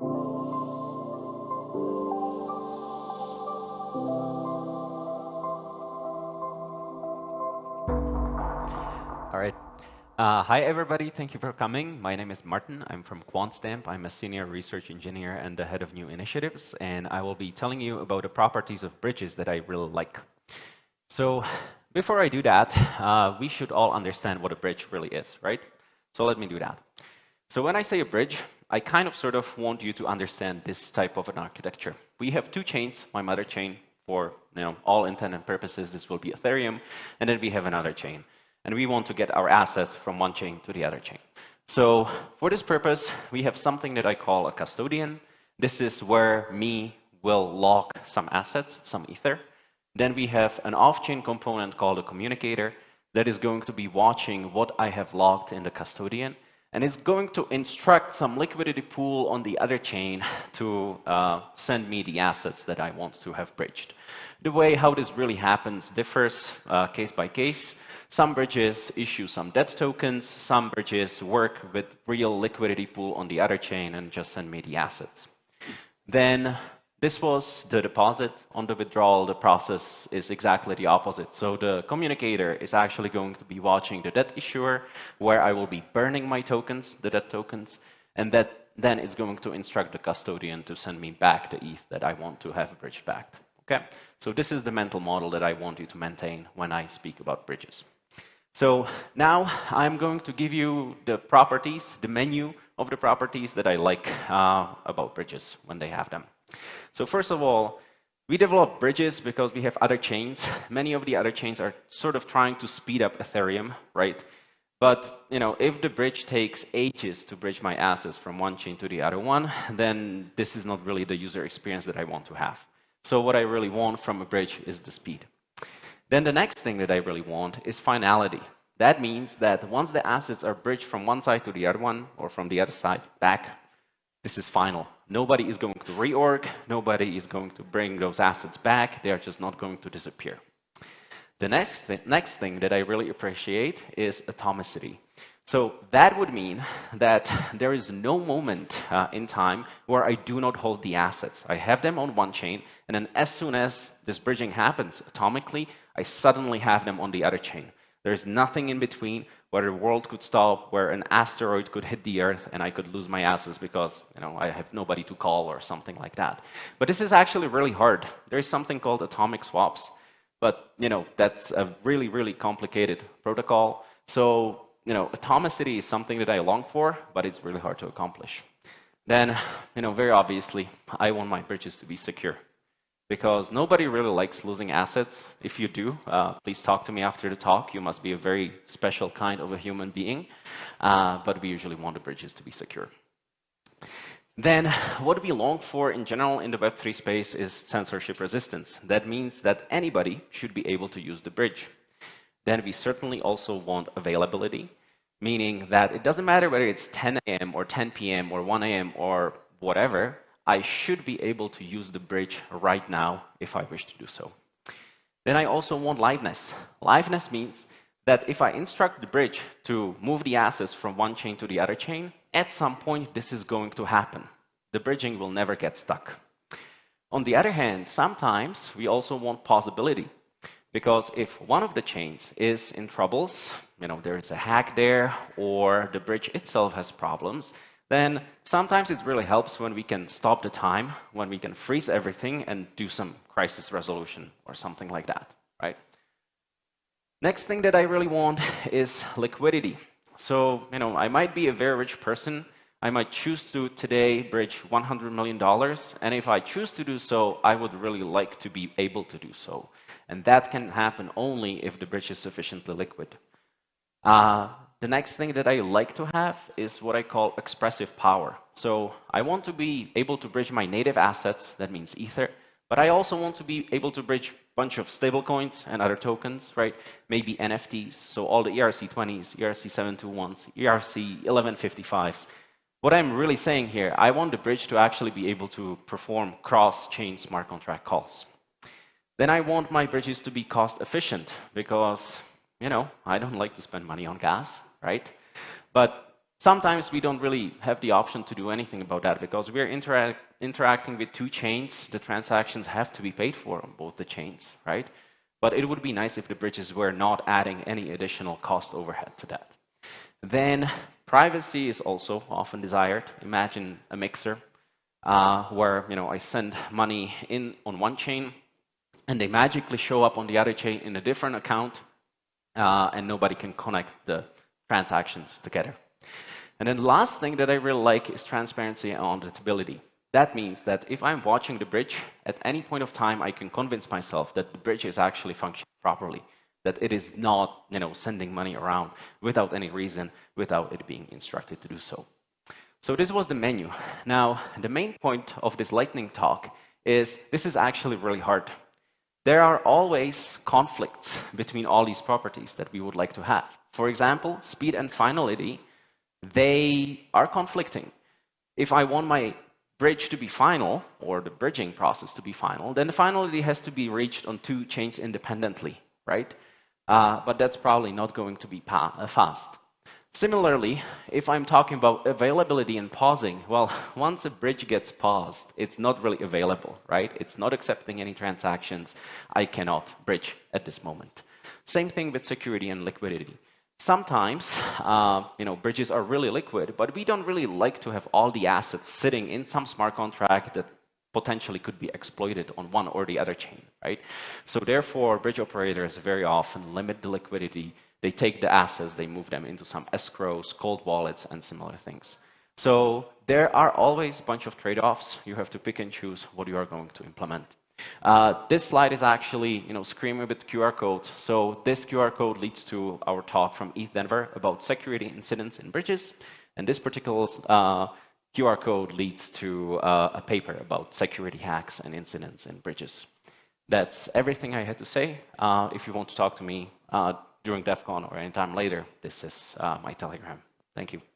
All right. Uh, hi, everybody. Thank you for coming. My name is Martin. I'm from QuantStamp. I'm a senior research engineer and the head of new initiatives. And I will be telling you about the properties of bridges that I really like. So before I do that, uh, we should all understand what a bridge really is, right? So let me do that. So when I say a bridge, I kind of sort of want you to understand this type of an architecture. We have two chains, my mother chain for you know, all intent and purposes, this will be Ethereum, and then we have another chain. And we want to get our assets from one chain to the other chain. So for this purpose, we have something that I call a custodian. This is where me will lock some assets, some Ether. Then we have an off-chain component called a communicator that is going to be watching what I have locked in the custodian and it's going to instruct some liquidity pool on the other chain to uh, send me the assets that I want to have bridged. The way how this really happens differs uh, case by case. Some bridges issue some debt tokens, some bridges work with real liquidity pool on the other chain and just send me the assets. Then this was the deposit. On the withdrawal, the process is exactly the opposite. So the communicator is actually going to be watching the debt issuer, where I will be burning my tokens, the debt tokens, and that then it's going to instruct the custodian to send me back the ETH that I want to have bridged back. Okay? So this is the mental model that I want you to maintain when I speak about bridges. So now I'm going to give you the properties, the menu of the properties that I like uh, about bridges when they have them. So first of all, we develop bridges because we have other chains. Many of the other chains are sort of trying to speed up Ethereum, right? But you know, if the bridge takes ages to bridge my assets from one chain to the other one, then this is not really the user experience that I want to have. So what I really want from a bridge is the speed. Then the next thing that I really want is finality. That means that once the assets are bridged from one side to the other one, or from the other side back, this is final. Nobody is going to reorg. Nobody is going to bring those assets back. They are just not going to disappear. The next, th next thing that I really appreciate is atomicity. So that would mean that there is no moment uh, in time where I do not hold the assets. I have them on one chain, and then as soon as this bridging happens atomically, I suddenly have them on the other chain. There's nothing in between where the world could stop, where an asteroid could hit the Earth and I could lose my assets because you know, I have nobody to call or something like that. But this is actually really hard. There's something called atomic swaps, but you know, that's a really, really complicated protocol. So you know, atomicity is something that I long for, but it's really hard to accomplish. Then, you know, very obviously, I want my bridges to be secure because nobody really likes losing assets. If you do, uh, please talk to me after the talk. You must be a very special kind of a human being, uh, but we usually want the bridges to be secure. Then what we long for in general in the Web3 space is censorship resistance. That means that anybody should be able to use the bridge. Then we certainly also want availability, meaning that it doesn't matter whether it's 10 a.m. or 10 p.m. or 1 a.m. or whatever, I should be able to use the bridge right now if I wish to do so. Then I also want liveness. Liveness means that if I instruct the bridge to move the assets from one chain to the other chain, at some point this is going to happen. The bridging will never get stuck. On the other hand, sometimes we also want pausability. Because if one of the chains is in troubles, you know, there is a hack there, or the bridge itself has problems, then sometimes it really helps when we can stop the time, when we can freeze everything and do some crisis resolution or something like that, right? Next thing that I really want is liquidity. So, you know, I might be a very rich person. I might choose to today bridge $100 million. And if I choose to do so, I would really like to be able to do so. And that can happen only if the bridge is sufficiently liquid. Uh, the next thing that I like to have is what I call expressive power. So I want to be able to bridge my native assets, that means Ether, but I also want to be able to bridge a bunch of stablecoins and other tokens, right? Maybe NFTs, so all the ERC20s, ERC721s, ERC1155s. What I'm really saying here, I want the bridge to actually be able to perform cross-chain smart contract calls. Then I want my bridges to be cost efficient because, you know, I don't like to spend money on gas right? But Sometimes we don't really have the option to do anything about that because we're interact interacting with two chains. The transactions have to be paid for on both the chains, right? But it would be nice if the bridges were not adding any additional cost overhead to that. Then privacy is also often desired. Imagine a mixer uh, where you know I send money in on one chain and they magically show up on the other chain in a different account uh, and nobody can connect the transactions together. And then the last thing that I really like is transparency and auditability. That means that if I'm watching the bridge, at any point of time, I can convince myself that the bridge is actually functioning properly, that it is not you know, sending money around without any reason, without it being instructed to do so. So this was the menu. Now, the main point of this lightning talk is this is actually really hard. There are always conflicts between all these properties that we would like to have. For example, speed and finality, they are conflicting. If I want my bridge to be final, or the bridging process to be final, then the finality has to be reached on two chains independently, right? Uh, but that's probably not going to be uh, fast. Similarly, if I'm talking about availability and pausing, well, once a bridge gets paused, it's not really available, right? It's not accepting any transactions. I cannot bridge at this moment. Same thing with security and liquidity. Sometimes, uh, you know, bridges are really liquid, but we don't really like to have all the assets sitting in some smart contract that potentially could be exploited on one or the other chain, right? So therefore, bridge operators very often limit the liquidity they take the assets, they move them into some escrows, cold wallets, and similar things. So there are always a bunch of trade-offs. You have to pick and choose what you are going to implement. Uh, this slide is actually, you know, screaming with QR codes. So this QR code leads to our talk from ETH Denver about security incidents in bridges. And this particular uh, QR code leads to uh, a paper about security hacks and incidents in bridges. That's everything I had to say. Uh, if you want to talk to me, uh, during Devcon or anytime later, this is my Telegram. Thank you.